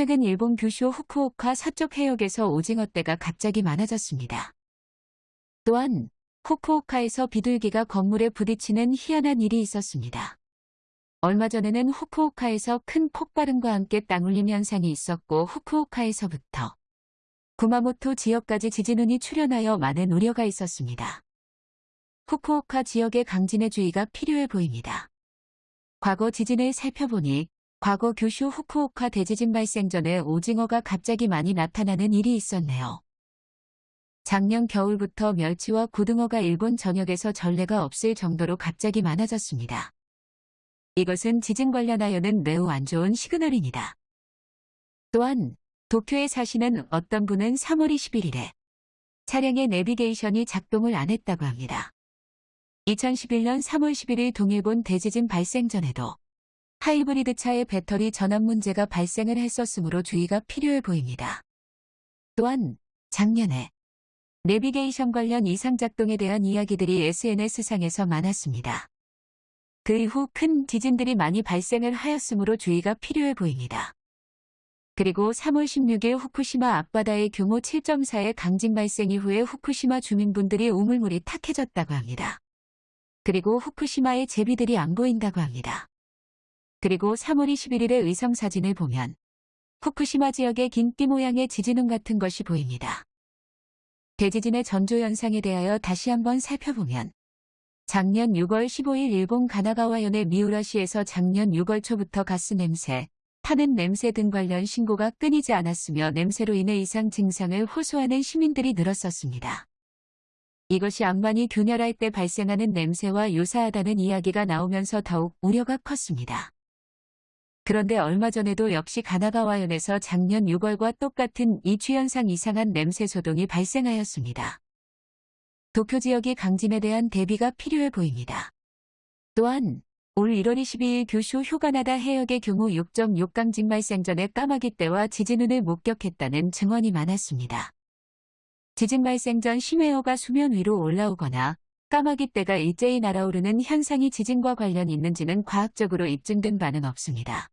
최근 일본 규슈 후쿠오카 서쪽 해역에서 오징어떼가 갑자기 많아졌습니다. 또한 후쿠오카에서 비둘기가 건물에 부딪히는 희한한 일이 있었습니다. 얼마 전에는 후쿠오카에서 큰 폭발음과 함께 땅울림 현상이 있었고 후쿠오카에서부터 구마모토 지역까지 지진운이 출현하여 많은 우려가 있었습니다. 후쿠오카 지역의 강진의 주의가 필요해 보입니다. 과거 지진을 살펴보니 과거 규슈 후쿠오카 대지진 발생 전에 오징어가 갑자기 많이 나타나는 일이 있었네요. 작년 겨울부터 멸치와 고등어가 일본 전역에서 전례가 없을 정도로 갑자기 많아졌습니다. 이것은 지진 관련하여는 매우 안 좋은 시그널입니다. 또한 도쿄에 사시는 어떤 분은 3월 21일에 차량의 내비게이션이 작동을 안 했다고 합니다. 2011년 3월 11일 동일본 대지진 발생 전에도 하이브리드 차의 배터리 전압 문제가 발생을 했었으므로 주의가 필요해 보입니다. 또한 작년에 내비게이션 관련 이상 작동에 대한 이야기들이 SNS상에서 많았습니다. 그 이후 큰 지진들이 많이 발생을 하였으므로 주의가 필요해 보입니다. 그리고 3월 16일 후쿠시마 앞바다의 규모 7.4의 강진 발생 이후에 후쿠시마 주민분들이 우물물이 탁해졌다고 합니다. 그리고 후쿠시마의 제비들이 안 보인다고 합니다. 그리고 3월 21일의 의성 사진을 보면 후쿠시마 지역의 긴 띠 모양의 지진운 같은 것이 보입니다. 대지진의 전조 현상에 대하여 다시 한번 살펴보면 작년 6월 15일 일본 가나가와현의 미우라시에서 작년 6월 초부터 가스 냄새, 타는 냄새 등 관련 신고가 끊이지 않았으며 냄새로 인해 이상 증상을 호소하는 시민들이 늘었었습니다. 이것이 악만이 균열할 때 발생하는 냄새와 유사하다는 이야기가 나오면서 더욱 우려가 컸습니다. 그런데 얼마 전에도 역시 가나가와현에서 작년 6월과 똑같은 이주현상 이상한 냄새 소동이 발생하였습니다. 도쿄 지역의 강진에 대한 대비가 필요해 보입니다. 또한 올 1월 22일 규슈 휴가나다 해역의 규모 6.6 강진 발생 전에 까마귀 떼와 지진운을 목격했다는 증언이 많았습니다. 지진 발생 전 심해어가 수면 위로 올라오거나 까마귀 떼가 일제히 날아오르는 현상이 지진과 관련이 있는지는 과학적으로 입증된 바는 없습니다.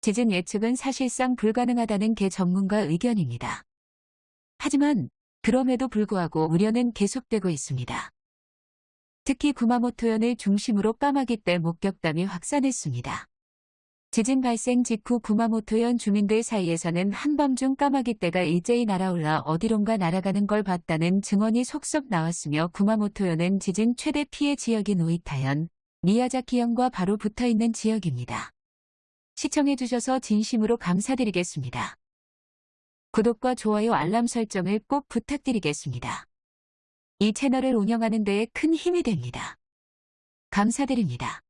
지진 예측은 사실상 불가능하다는 게 전문가 의견입니다. 하지만 그럼에도 불구하고 우려는 계속되고 있습니다. 특히 구마모토현을 중심으로 까마귀 떼 목격담이 확산했습니다. 지진 발생 직후 구마모토현 주민들 사이에서는 한밤중 까마귀 떼가 일제히 날아올라 어디론가 날아가는 걸 봤다는 증언이 속속 나왔으며 구마모토현은 지진 최대 피해 지역인 오이타현, 미야자키현과 바로 붙어있는 지역입니다. 시청해주셔서 진심으로 감사드리겠습니다. 구독과 좋아요 알람 설정을 꼭 부탁드리겠습니다. 이 채널을 운영하는 데에 큰 힘이 됩니다. 감사드립니다.